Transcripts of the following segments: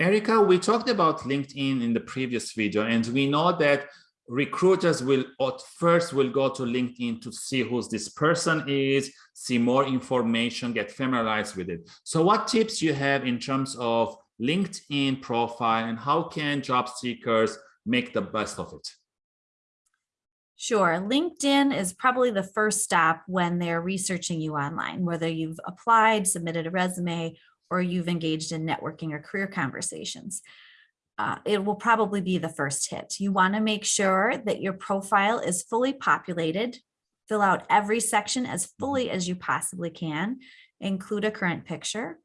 Erica, we talked about LinkedIn in the previous video, and we know that recruiters will at first will go to LinkedIn to see who this person is, see more information, get familiarized with it. So what tips you have in terms of LinkedIn profile and how can job seekers make the best of it? Sure. LinkedIn is probably the first stop when they're researching you online, whether you've applied, submitted a resume, or you've engaged in networking or career conversations. Uh, it will probably be the first hit. You want to make sure that your profile is fully populated, fill out every section as mm-hmm. fully as you possibly can, include a current picture,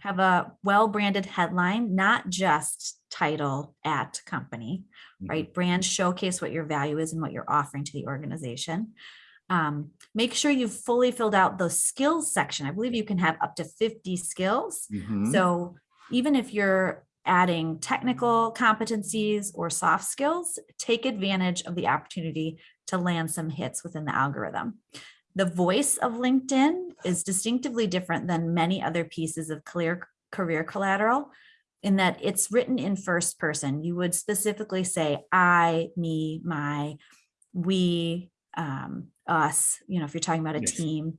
have a well-branded headline, not just title at company, mm-hmm. right? Brand showcase what your value is and what you're offering to the organization. Um, make sure you've fully filled out the skills section. I believe you can have up to 50 skills. Mm -hmm. So even if you're adding technical competencies or soft skills, take advantage of the opportunity to land some hits within the algorithm. The voice of LinkedIn is distinctively different than many other pieces of clear career collateral in that it's written in first person. You would specifically say I, me, my, we, um, us, you know, if you're talking about a yes. team,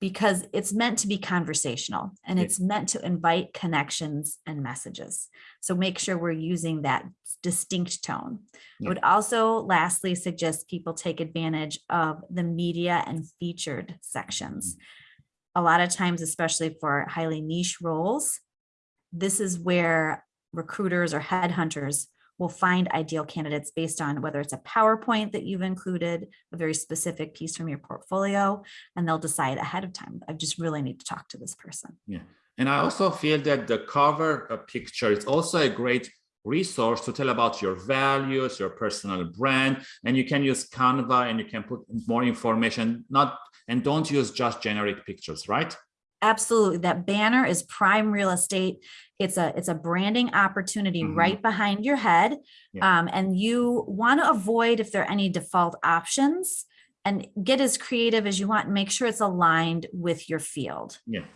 because it's meant to be conversational and it's meant to invite connections and messages. So make sure we're using that distinct tone. Yeah. I would also lastly suggest people take advantage of the media and featured sections. Mm. A lot of times, especially for highly niche roles, this is where recruiters or headhunters will find ideal candidates based on whether it's a PowerPoint that you've included, a very specific piece from your portfolio, and they'll decide ahead of time, I just really need to talk to this person. Yeah, and I also feel that the cover uh, picture is also a great resource to tell about your values, your personal brand, and you can use Canva and you can put more information, not and don't use just generic pictures, right? Absolutely. That banner is prime real estate. It's a it's a branding opportunity mm -hmm. right behind your head. Yeah. Um, and you want to avoid if there are any default options and get as creative as you want and make sure it's aligned with your field. Yeah.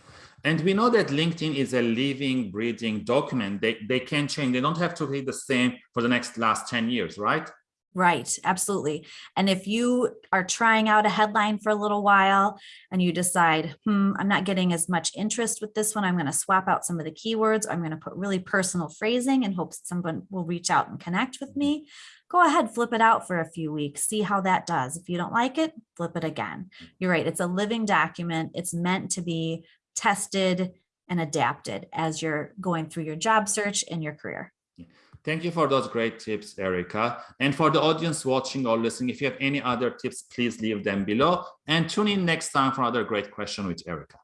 And we know that LinkedIn is a living, breathing document. They, they can change. They don't have to be the same for the next last 10 years, right? Right, absolutely. And if you are trying out a headline for a little while and you decide, hmm, I'm not getting as much interest with this one, I'm going to swap out some of the keywords. I'm going to put really personal phrasing in hopes someone will reach out and connect with me. Go ahead, flip it out for a few weeks, see how that does. If you don't like it, flip it again. You're right. It's a living document. It's meant to be tested and adapted as you're going through your job search and your career. Thank you for those great tips, Erica. And for the audience watching or listening, if you have any other tips, please leave them below and tune in next time for another great question with Erica.